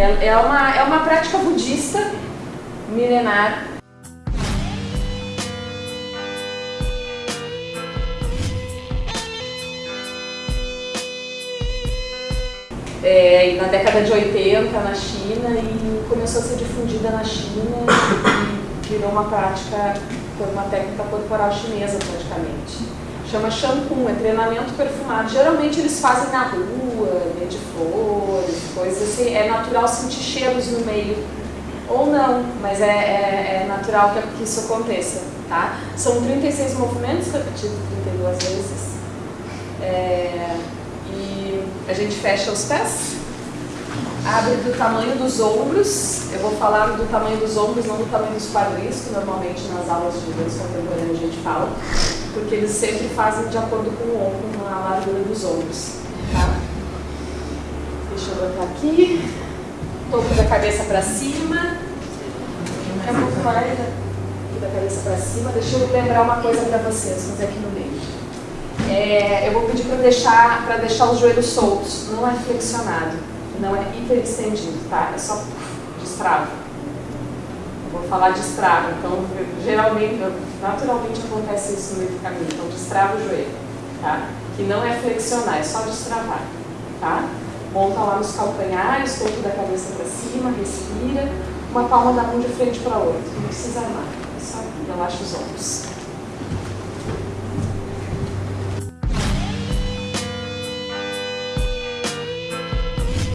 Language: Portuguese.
É, é, uma, é uma prática budista milenar é, na década de 80 na China e começou a ser difundida na China e virou uma prática, foi uma técnica corporal chinesa praticamente. Chama shampoo, é treinamento perfumado. Geralmente eles fazem na rua, meio de flores, coisas assim. É natural sentir cheiros no meio. Ou não, mas é, é, é natural que, isso aconteça. Tá? São 36 movimentos repetidos 32 vezes. É, a gente fecha os pés, abre do tamanho dos ombros, eu vou falar do tamanho dos ombros, não do tamanho dos quadris, que normalmente nas aulas de dança contemporânea a gente fala, porque eles sempre fazem de acordo com o ombro, na largura dos ombros. Tá? Deixa eu botar aqui, topo da cabeça para cima, é pouco mais da cabeça para cima, deixa eu lembrar uma coisa para vocês, fazer aqui no meio. É, eu vou pedir para deixar, deixar os joelhos soltos, não é flexionado, não é hiperestendido, tá? É só destrava. Vou falar destrava, então geralmente, naturalmente acontece isso no meio do caminho, então destrava o joelho, tá? Que não é flexionar, é só destravar, tá? Monta lá nos calcanhares, topo da cabeça para cima, respira, uma palma da mão de frente para outra, não precisa armar, é só relaxa os ombros.